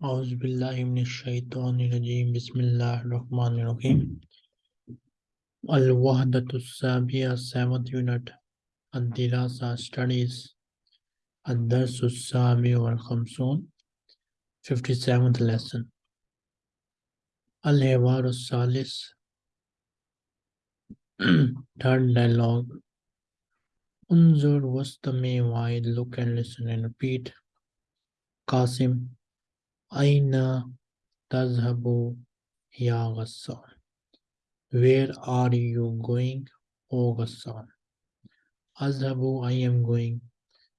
Auzubillahiminashaitanirajim. Bismillah Rahman Rahim. Al Wahdatu Sabiya, seventh unit. Ad Studies. Ad Darsu Sabi wal 57th lesson. Al Hewaru Salis, third dialogue. Unzur was the wide, look and listen and repeat. Kasim. Aina tazhabu ya Ghassan? Where are you going, O Ghassan? Azhabu, I am going.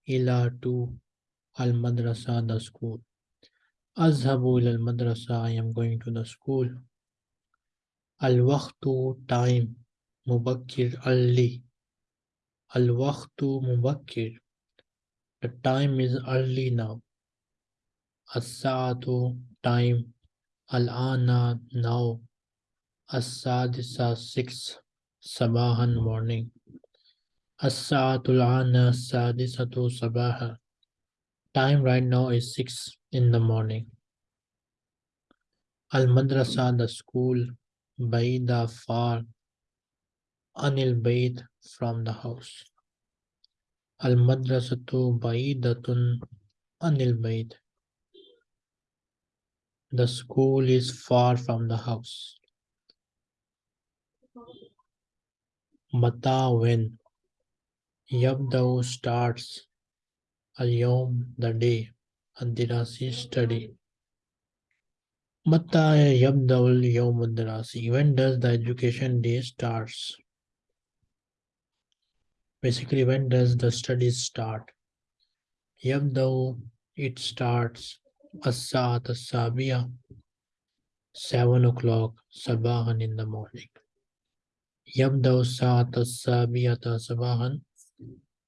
Ila to al madrasa, the school. Azhabu ila al madrasa, I am going to the school. Al waqtu, time. Mubakir Ali. Al waqtu mubakir. The time is early now. Asadu time. Al-ana now. Asadisa six. Sabahan morning. Asatul ana sadisatu sabaha. Time right now is six in the morning. Al madrasa the school. Baida far. Anil Bayt from the house. Al Madrasatu Baidatun Anil Bayt. The school is far from the house. Mata when Yabdao starts Al-Yawm the day Ad-Dirasi study. Mata Yabdao al-Yawm ad-Dirasi When does the education day starts? Basically, when does the studies start? Yabdao it starts As-Sa'at as-Sabiya 7 o'clock Sabahan in the morning. Yabdao Sa'at as-Sabiyata Sabahan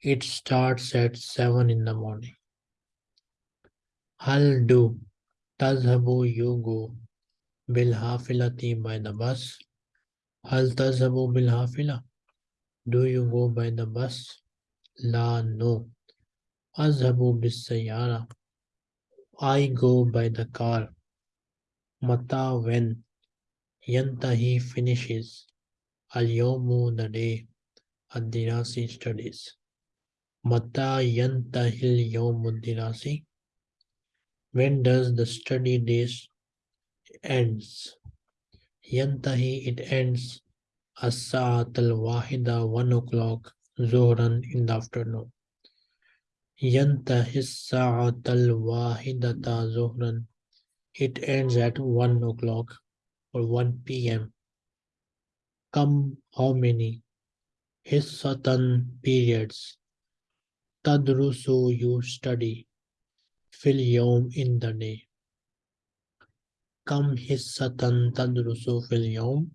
It starts at 7 in the morning. Hal do Tazhabu you go Bil Hafilati by the bus. Hal Tazhabu Bil Hafila Do you go by the bus? La no. Azhabu bis Sayara I go by the car. Mata when Yantahi finishes. Al Yomu the day. Ad-Dirasi studies. Mata Yantahil Dirasi. When does the study days ends? Yantahi it ends. As-Sa'at al-Wahida one o'clock Zohran in the afternoon. ينتهي الساعة الواحدة ظهرا It ends at 1 o'clock or 1 p.m. Come how many? Hissatan periods. Tadrusu you study. Fil yawm in the day. Come hissatan tadrusu fil yawm.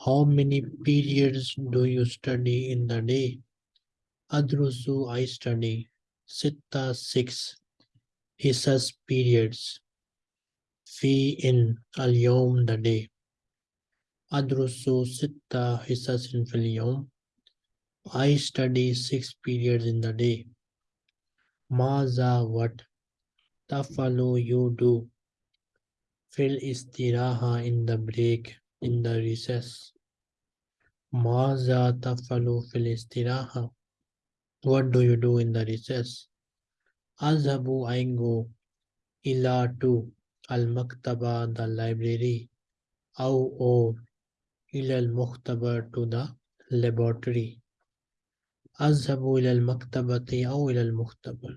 How many periods do you study in the day? Adrusu I study. Sitta six Hisas periods Fi in al yom the day. Adrusu Sitta Hisas in fil yom I study six periods in the day. Maza what? Tafalu you do. Fil istiraha in the break in the recess. Maza tafalu fil istiraha what do you do in the recess? Azhabu I go ila to al maktaba the library aw or ila al mukhtabar to the laboratory. Azhabu ila al maktabati aw ila al mukhtabar.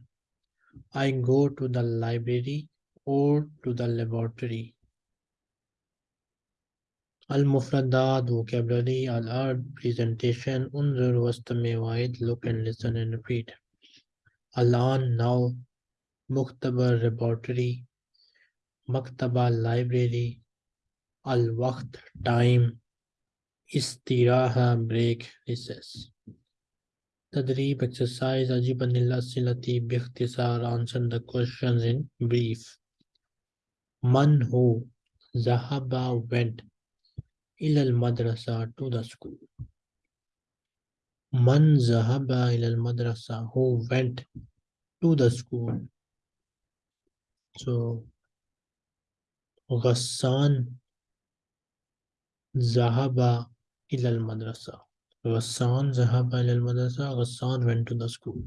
I go to the library or to the laboratory. Al-Mufradat, vocabulary, al-art, presentation, unzur, wastami, wa'id, look and listen and repeat. Al-an, now, Mukhtabar, laboratory, Maktaba, library, Al-Waqt, time, Istiraha, break, recess. Tadrib, exercise, Ajibanillah Silati, Bikhtisar, answer the questions in brief. Man who, Zahaba, went, إلى المدرسة to the school. من ذهب إلى المدرسة who went to the school. So غسان ذهب إلى المدرسة غسان ذهب إلى المدرسة غسان went to the school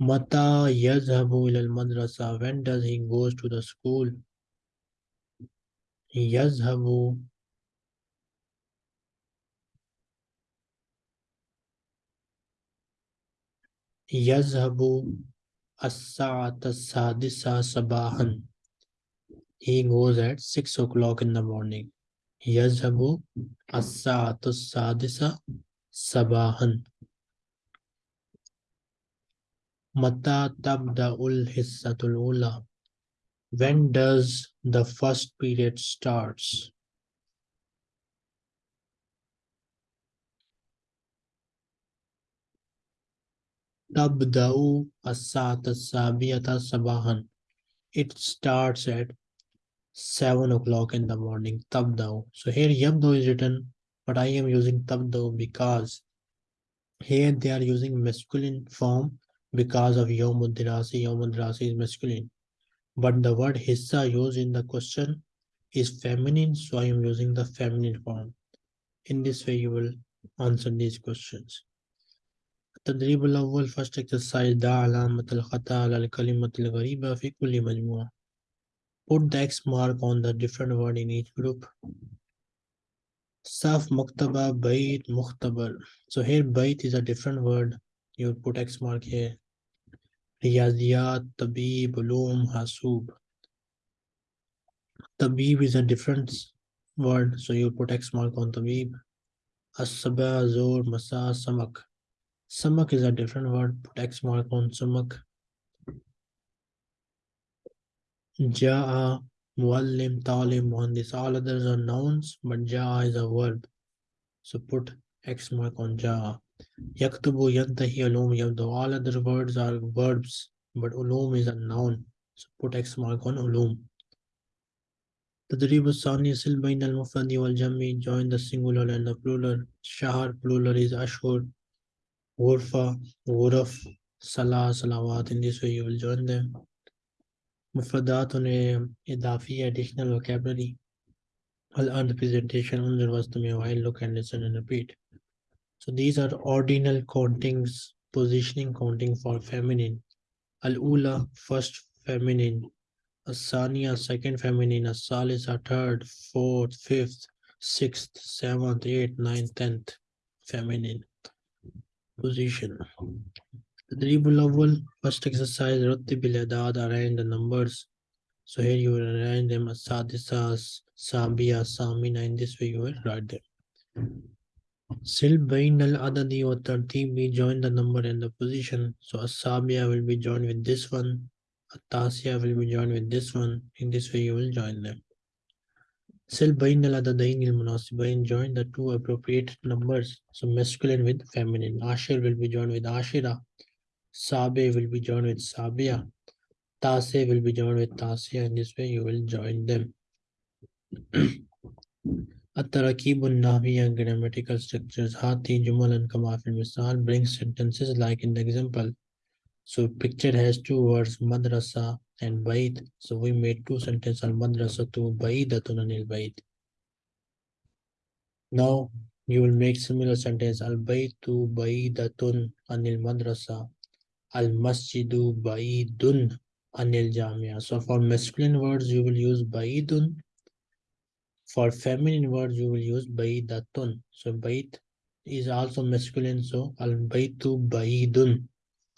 متى يذهب إلى المدرسة when does he goes to the school يذهب Yazhabu Asata Sadisa Sabahan. He goes at 6 o'clock in the morning. Yazhabu Asata Sadisa Sabahan. Mata Tabda'ul Hissatul Ula. When does the first period starts? Tabda'u as-sata sabahan. It starts at 7 o'clock in the morning. Tabda'u. So here yabda'u is written, but I am using tabda'u because here they are using masculine form because of yomudrasi. Yomudrasi is masculine. But the word hissa used in the question is feminine, so I am using the feminine form. In this way, you will answer these questions. تدریب الاول فرسٹ ایکسرسائز دا علامت الخطا علی الکلمت الغریبہ فی کلی مجموعہ پوٹ دا ایکس مارک آن دا ڈیفرنٹ ورڈ ان ایچ گروپ صف مکتبہ بیت مختبر. سو ہیر بیت از اے ڈیفرنٹ ورڈ یو پوٹ ایکس مارک ہیر ریاضیات طبیب علوم، حاسوب. طبیب از اے ڈیفرنٹ ورڈ سو یو پوٹ ایکس مارک آن طبیب اسبہ زور مسا سمک Samak is a different word, put X mark on Samak. Ja'a, Muallim, Talim, Muhandis. All others are nouns, but Ja'a is a verb. So put X mark on Ja'a. Yaktubu, Yantahi, Ulum, Yabdu. All other words are verbs, but Ulum is a noun. So put X mark on Ulum. تدريب الثاني سل بين المفرد والجمع join the singular and the plural شهر plural is أشهر Warfa, Waraf, Salah, Salawat. In this way, you will join them. Mufradat on Idafi, additional vocabulary. I'll earn the presentation on the Vastamya while look and listen and repeat. So these are ordinal countings, positioning counting for feminine. Al-Ula, first feminine. Asania, second feminine. Asalisa, third, fourth, fifth, sixth, seventh, eighth, ninth, tenth, feminine position. The dribble awal first exercise Rattib al-Adad arrange the numbers. So here you will arrange them as Sadisas, Sabia, Samina. In this way you will write them. Sil Bain adadi, or Tartib we join the number and the position. So Asabia will be joined with this one. Atasia will be joined with this one. In this way you will join them. Silbain al-adadain al-munasibain join the two appropriate numbers. So masculine with feminine. Ashir will be joined with Ashira. Sabe will be joined with Sabia. Tase will be joined with Tasia. In this way you will join them. Atarakibun and grammatical structures. Hati, Jumal and Kamafil Misal bring sentences like in the example. So picture has two words. Madrasa and bait so we made two sentences al madrasa to baidatun anil bait now you will make similar sentence al baitu baidatun anil madrasa Al masjidu ba'idun anil jamia. So for masculine words, you will use ba'idun. For feminine words, you will use ba'idatun. So ba'id is also masculine. So al baitu ba'idun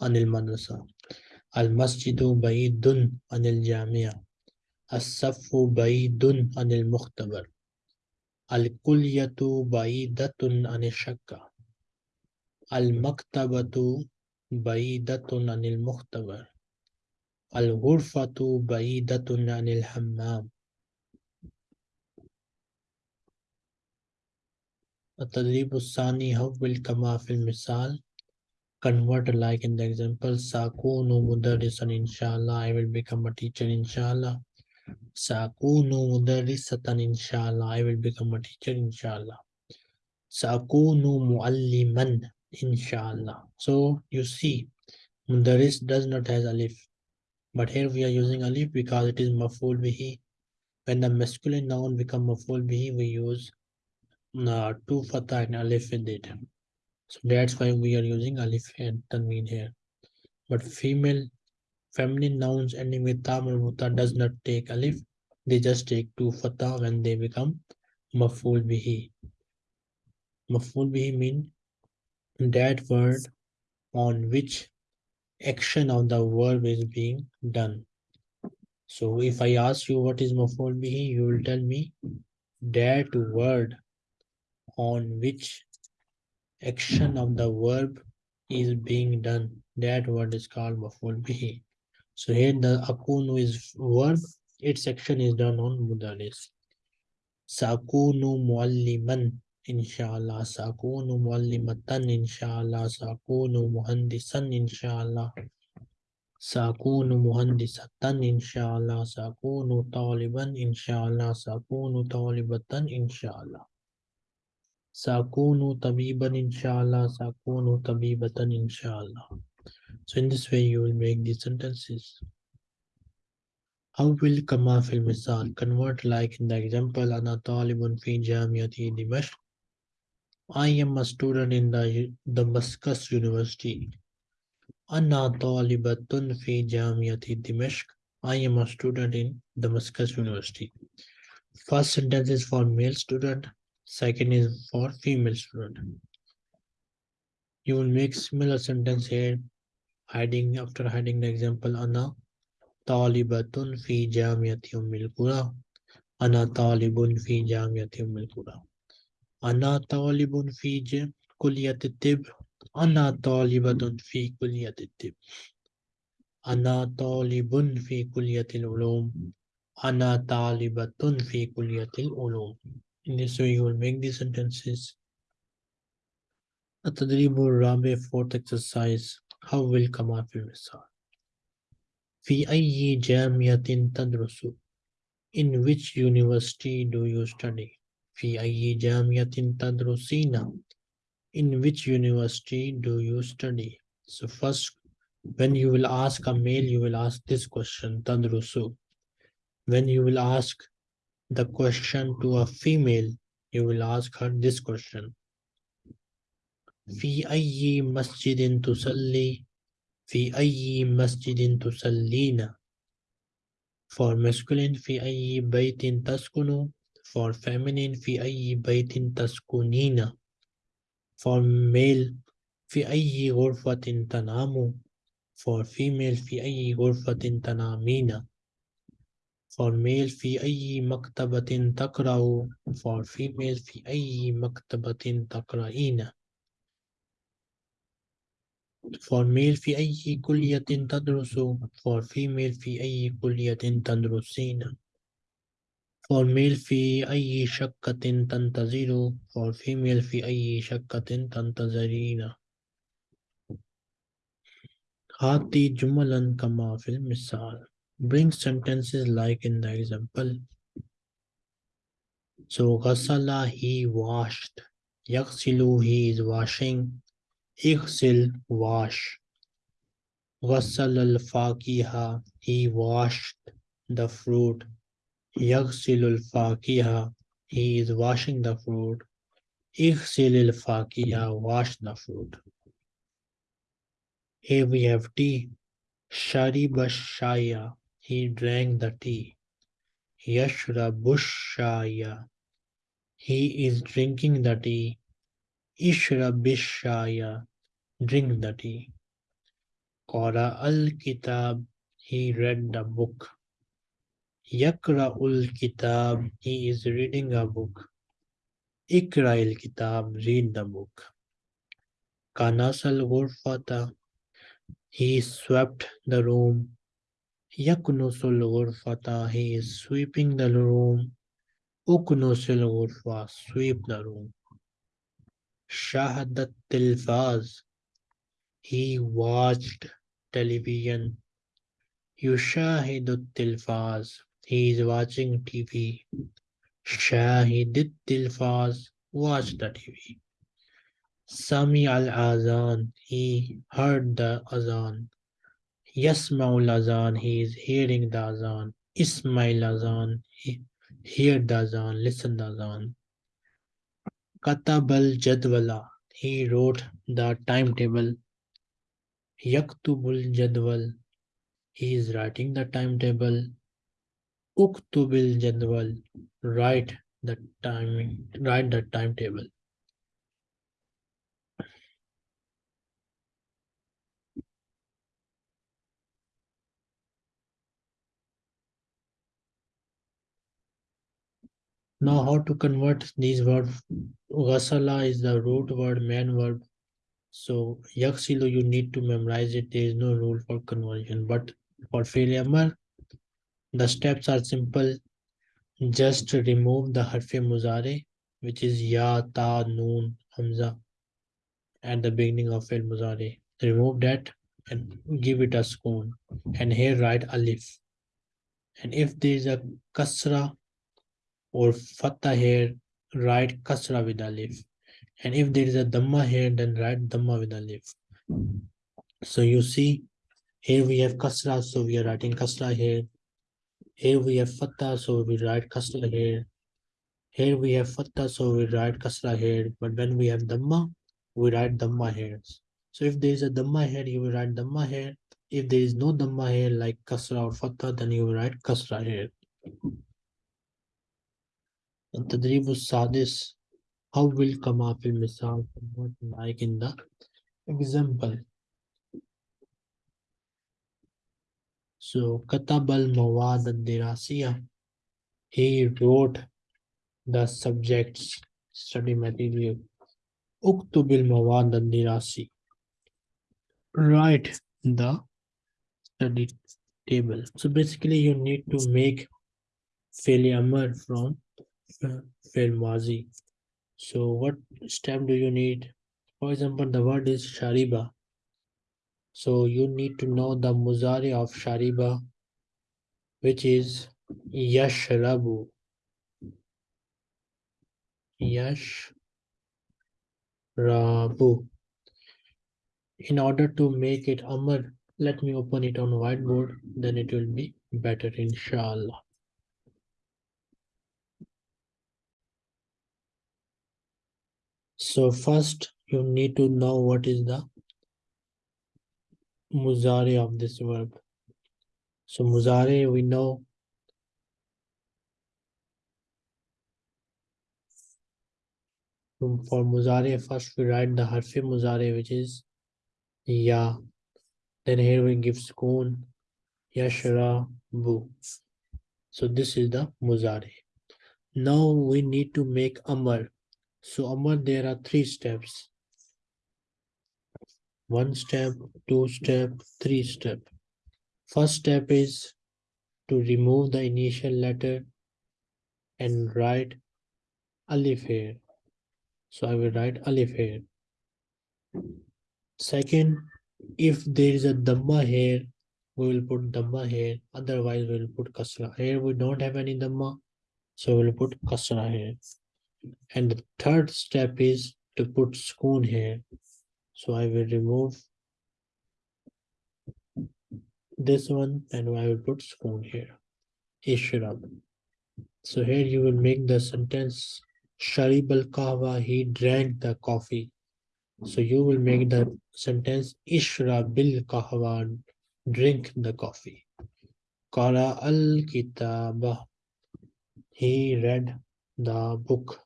anil madrasa. المسجد بعيد عن الجامع الصف بعيد عن المختبر الكلية بعيدة عن الشقة المكتبة بعيدة عن المختبر الغرفة بعيدة عن الحمام. التدريب الثاني هو كما في المثال. convert like in the example sakunu mudarrisan inshallah i will become a teacher inshallah. Sakunu mudarrisatan inshallah i will become a teacher inshallah. Sakunu mualliman inshallah. So you see mudarris does not has alif but here we are using alif because it is maful bihi. When the masculine noun become maful bihi we use uh, two fatah and alif with it. So that's why we are using alif and tanween here. But female feminine nouns ending with ta muta does not take alif. They just take two fatah when they become maful bihi. Maful bihi mean that word on which action of the verb is being done. So if I ask you what is maful bihi, you will tell me that word on which action of the verb is being done. That word is called maful bihi. So here the akunu is verb, its action is done on mudaris. Sakunu mualliman inshallah. Sakunu muallimatan inshallah. Sakunu muhandisan inshallah. Sakunu muhandisatan inshallah. Sakunu taliban inshallah. Sakunu talibatan inshallah. Sakunu tabiban inshallah. Sakunu tabibatan inshallah. So in this way you will make these sentences. How will kama fil misal convert like in the example ana talibun fi jamiati Dimashq. I am a student in the Damascus University. Ana talibatun fi jamiati Dimashq. I am a student in Damascus University. First sentence is for male student. Second is for female student. You will make similar sentence here, hiding after hiding the example ana talibatun fi jamiati Ummil Qura. Ana talibun fi jamiati Ummil Qura. Ana talibun fi kulliyat tib. Ana talibatun fi kulliyat tib. Ana talibun fi kulliyat ulum. Ana talibatun fi kulliyat ulum. In this way, you will make these sentences. التدريب الرابع fourth exercise how will كما في المثال في أي جامعة تدرس In which university do you study? في أي جامعة تدرسين? In which university do you study? So first, when you will ask a male, you will ask this question, تدرس. When you will ask the question to a female, you will ask her this question. في أي مسجد تصلي في أي مسجد تصلين for masculine في أي بيت تسكن for feminine في أي بيت تسكنين for male في أي غرفة تنام for female في أي غرفة تنامين For male في أي مكتبة تقرأ. For female في أي مكتبة تقرأين. For male في أي كلية تدرس. For female في أي كلية تدرسين. For male في أي شقة تنتظر. For female في أي شقة تنتظرين. هاتي جملا كما في المثال. Bring sentences like in the example. So, ghasala, he washed. Yaksilu, he is washing. Iksil, wash. Ghasal al-faqiha, he washed the fruit. Yaksil al-faqiha, he is washing the fruit. Iksil al-faqiha, wash the fruit. Here we have T. Shariba shaya, he drank the tea. Yashra bushaya. He is drinking the tea. Ishra bishaya. Drink the tea. Kora al-kitab. He read the book. Yakra ul kitab. He is reading a book. Ikra al kitab. Read the book. Kanasal ghurfata. He swept the room. يكنس الغرفة he is sweeping the room أكنس الغرفة sweep the room شاهد التلفاز he watched television يشاهد التلفاز he is watching TV شاهد التلفاز watch the TV سمع الأذان he heard the azan Yasma'ul azan, he is hearing the azan. Ismail azan, he, hear the azan, listen the azan. Katabal jadwala, he wrote the timetable. Yaktubul jadwal, he is writing the timetable. Uktubil jadwal, write the timing, write the timetable. Now how to convert these words? Ghasala is the root word, main verb. So yaksilu you need to memorize it. There is no rule for conversion. But for failure, the steps are simple. Just remove the harfi muzare, which is ya, ta, noon, hamza at the beginning of fi'l muzare. Remove that and give it a skoon. And here write alif. And if there is a kasra or fatha here, write kasra with alif. And if there is a dhamma here, then write dhamma with alif. So you see, here we have kasra, so we are writing kasra here. Here we have fatha, so we write kasra here. Here we have fatha, so we write kasra here. But when we have dhamma, we write dhamma here. So if there is a dhamma here, you will write dhamma here. If there is no dhamma here, like kasra or fatha, then you will write kasra here. التدريب السادس how will كما في المثال like in the example so كتب المواد الدراسية he wrote the subjects study material اكتب المواد الدراسي write the study table so basically you need to make failure from fi'l mazi. So what step do you need? For example, the word is shariba. So you need to know the muzari of shariba, which is yashrabu. Yashrabu. In order to make it amr, let me open it on whiteboard, then it will be better inshallah. So first you need to know what is the muzari of this verb. So muzari we know for muzari first we write the harfi muzari which is ya. Then here we give skoon yashra bu. So this is the muzari. Now we need to make amr. So Amar, there are three steps. One step, two step, three step. First step is to remove the initial letter and write alif here. So I will write alif here. Second, if there is a dhamma here, we will put dhamma here. Otherwise, we will put kasra. Here we don't have any dhamma, so we will put kasra here and the third step is to put skoon here. So I will remove this one and I will put skoon here. Ishrab. so here you will make the sentence Sharib al kahwa he drank the coffee. So you will make the sentence Ishrab bil kahwa drink the coffee. Qara al kitaba he read the book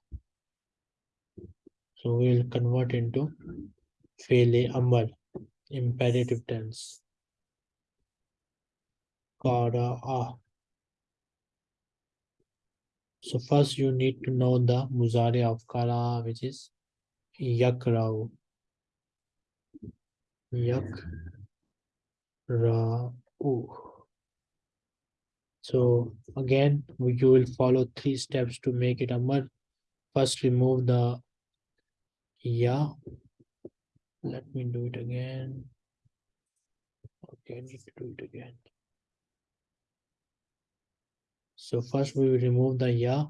so we'll convert into Fele Amal, imperative tense. Kara'a. So first you need to know the Muzari of Kara, which is Yakrau. Yakra'u. So again, you will follow three steps to make it a Amar. First remove the yeah. Let me do it again. Okay I need to do it again. So first we will remove the ya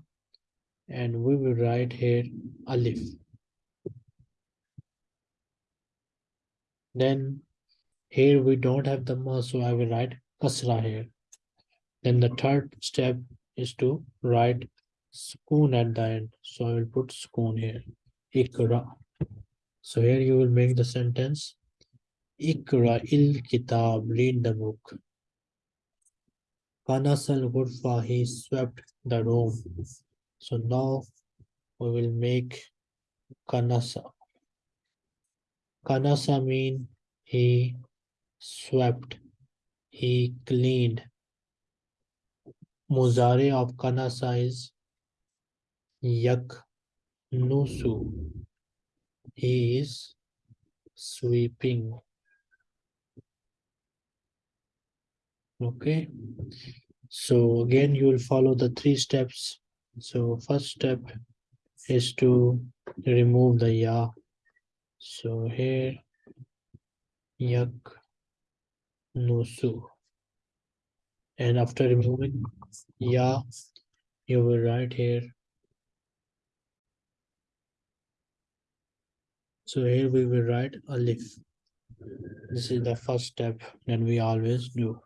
and we will write here alif. Then here we don't have dhamma so I will write kasra here then the third step is to write Skoon at the end. So I will put skoon here. Ikra. So here you will make the sentence. Ikra il kitab. Read the book. Kanasal Gurfa. He swept the room. So now we will make Kanasa. Kanasa mean he swept. He cleaned. Muzare of Kanasa is Yak Nusu. He is sweeping. Okay. So again, you will follow the three steps. So first step is to remove the ya. So here, yak nusu. And after removing yeah you will write here. So here we will write alif. This is the first step that we always do.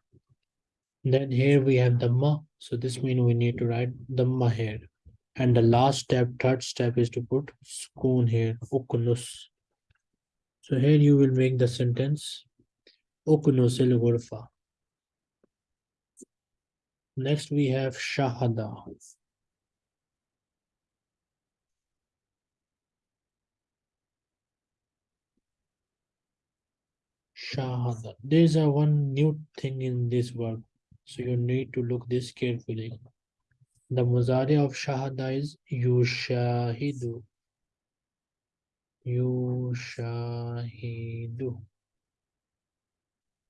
Then here we have dhamma. So this means we need to write dhamma here. And the last step, third step is to put skoon here, ukunus. So here you will make the sentence ukunusil ghurfa. Next we have shahada. Shahada. There's a one new thing in this verb. So you need to look this carefully. The muzari of shahada is yushahidu. Yushahidu.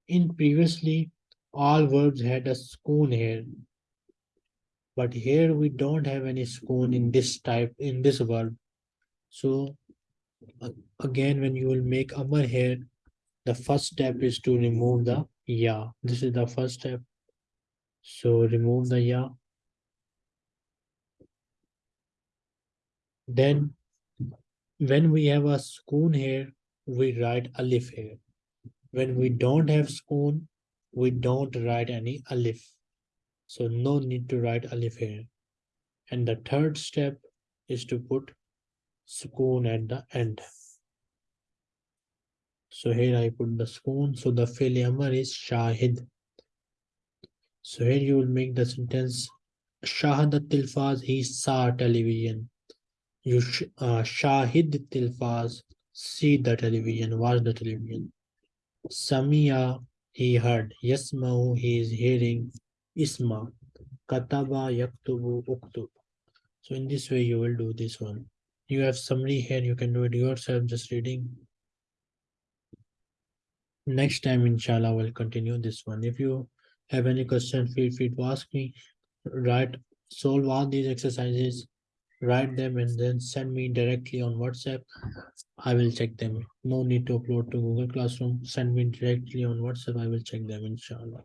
In previously, all verbs had a skoon here. But here we don't have any skoon in this type, in this verb. So again, when you will make amar here, the first step is to remove the ya. This is the first step. So remove the ya. Then when we have a skoon here, we write alif here. When we don't have skoon, we don't write any alif. So no need to write alif here. And the third step is to put skoon at the end. So here I put the skoon. So the amar is shahid. So here you will make the sentence Shahadat Tilfaz, he saw television. You sh uh, Shahid Tilfaz, see the television, watch the television. Samia, he heard. Yasmau, he is hearing. Isma, Kataba, Yaktubu, Uktub. So in this way you will do this one. You have summary here, you can do it yourself just reading. Next time, inshallah, we'll continue this one. If you have any question, feel free to ask me. Write, solve all these exercises, write them and then send me directly on WhatsApp. I will check them. No need to upload to Google Classroom. Send me directly on WhatsApp. I will check them, inshallah.